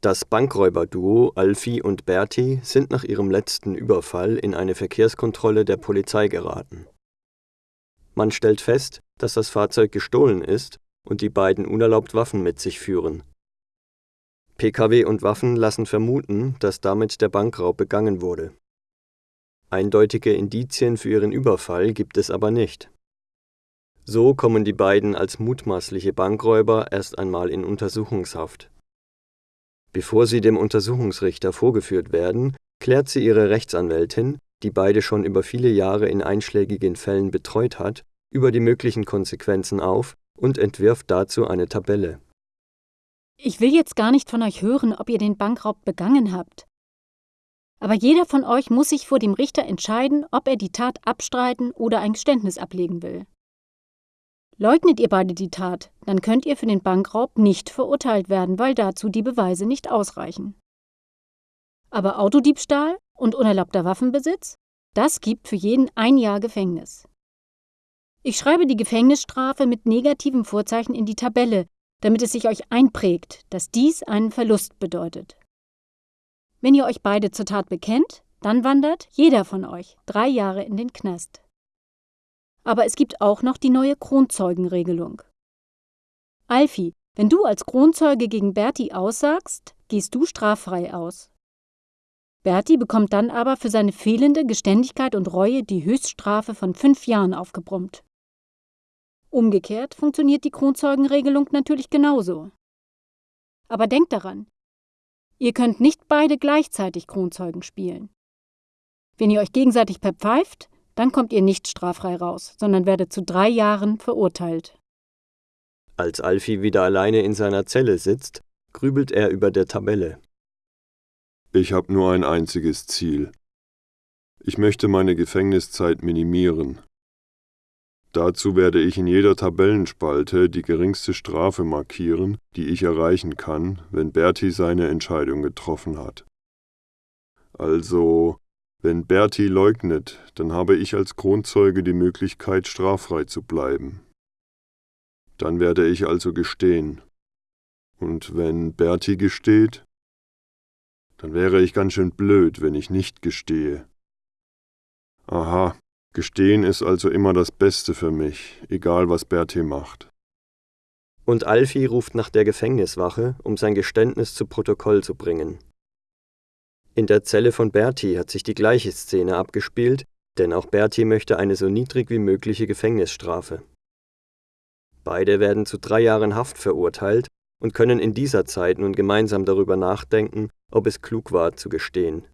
Das Bankräuberduo Alfie und Berti sind nach ihrem letzten Überfall in eine Verkehrskontrolle der Polizei geraten. Man stellt fest, dass das Fahrzeug gestohlen ist und die beiden unerlaubt Waffen mit sich führen. Pkw und Waffen lassen vermuten, dass damit der Bankraub begangen wurde. Eindeutige Indizien für ihren Überfall gibt es aber nicht. So kommen die beiden als mutmaßliche Bankräuber erst einmal in Untersuchungshaft. Bevor sie dem Untersuchungsrichter vorgeführt werden, klärt sie ihre Rechtsanwältin, die beide schon über viele Jahre in einschlägigen Fällen betreut hat, über die möglichen Konsequenzen auf und entwirft dazu eine Tabelle. Ich will jetzt gar nicht von euch hören, ob ihr den Bankraub begangen habt. Aber jeder von euch muss sich vor dem Richter entscheiden, ob er die Tat abstreiten oder ein Geständnis ablegen will. Leugnet ihr beide die Tat, dann könnt ihr für den Bankraub nicht verurteilt werden, weil dazu die Beweise nicht ausreichen. Aber Autodiebstahl und unerlaubter Waffenbesitz, das gibt für jeden ein Jahr Gefängnis. Ich schreibe die Gefängnisstrafe mit negativem Vorzeichen in die Tabelle, damit es sich euch einprägt, dass dies einen Verlust bedeutet. Wenn ihr euch beide zur Tat bekennt, dann wandert jeder von euch drei Jahre in den Knast. Aber es gibt auch noch die neue Kronzeugenregelung. Alfie, wenn du als Kronzeuge gegen Berti aussagst, gehst du straffrei aus. Berti bekommt dann aber für seine fehlende Geständigkeit und Reue die Höchststrafe von fünf Jahren aufgebrummt. Umgekehrt funktioniert die Kronzeugenregelung natürlich genauso. Aber denkt daran, ihr könnt nicht beide gleichzeitig Kronzeugen spielen. Wenn ihr euch gegenseitig verpfeift, dann kommt ihr nicht straffrei raus, sondern werdet zu drei Jahren verurteilt. Als Alfie wieder alleine in seiner Zelle sitzt, grübelt er über der Tabelle. Ich habe nur ein einziges Ziel. Ich möchte meine Gefängniszeit minimieren. Dazu werde ich in jeder Tabellenspalte die geringste Strafe markieren, die ich erreichen kann, wenn Berti seine Entscheidung getroffen hat. Also wenn Berti leugnet, dann habe ich als Kronzeuge die Möglichkeit, straffrei zu bleiben. Dann werde ich also gestehen. Und wenn Berti gesteht, dann wäre ich ganz schön blöd, wenn ich nicht gestehe. Aha, gestehen ist also immer das Beste für mich, egal was Berti macht. Und Alfie ruft nach der Gefängniswache, um sein Geständnis zu Protokoll zu bringen. In der Zelle von Berti hat sich die gleiche Szene abgespielt, denn auch Berti möchte eine so niedrig wie mögliche Gefängnisstrafe. Beide werden zu drei Jahren Haft verurteilt und können in dieser Zeit nun gemeinsam darüber nachdenken, ob es klug war zu gestehen